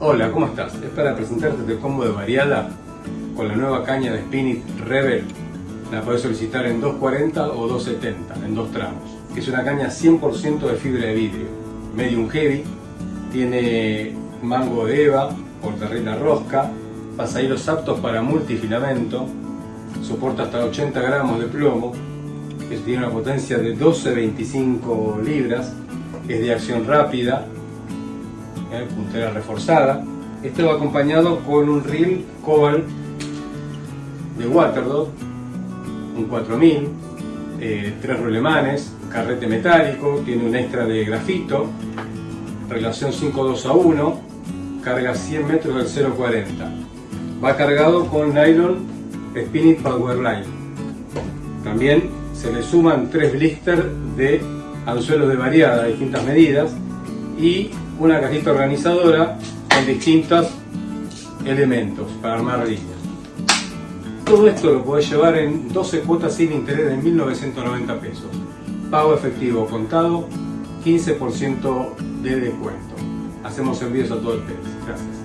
Hola, ¿cómo estás? Es para presentarte el combo de variada con la nueva caña de Spinit Rebel. La podés solicitar en 240 o 270, en dos tramos. Es una caña 100% de fibra de vidrio, medium heavy, tiene mango de eva, portarrina rosca, pasahilos aptos para multifilamento, soporta hasta 80 gramos de plomo, tiene una potencia de 12-25 libras, es de acción rápida, ¿eh? puntera reforzada. Este va acompañado con un reel Cobalt de Waterdog, un 4000, eh, tres rulemanes, carrete metálico, tiene un extra de grafito, relación 5.2 a 1, carga 100 metros del 0.40. Va cargado con nylon Spinit Powerline. También se le suman tres blisters de anzuelos de variada, distintas medidas, y una cajita organizadora con distintos elementos para armar líneas. Todo esto lo podés llevar en 12 cuotas sin interés de 1.990 pesos. Pago efectivo contado, 15% de descuento. Hacemos envíos a todo el país. Gracias.